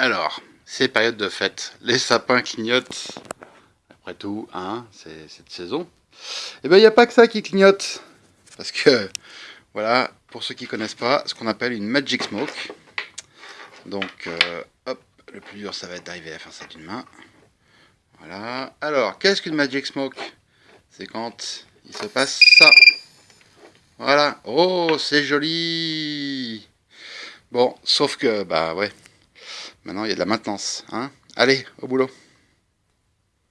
Alors, c'est période de fête. Les sapins clignotent. Après tout, hein, c'est cette saison. Et eh bien, il n'y a pas que ça qui clignote. Parce que, voilà, pour ceux qui ne connaissent pas, ce qu'on appelle une Magic Smoke. Donc, euh, hop, le plus dur, ça va être d'arriver à faire ça d'une main. Voilà. Alors, qu'est-ce qu'une Magic Smoke? C'est quand il se passe ça. Voilà. Oh, c'est joli Bon, sauf que, bah ouais, maintenant il y a de la maintenance. Hein Allez, au boulot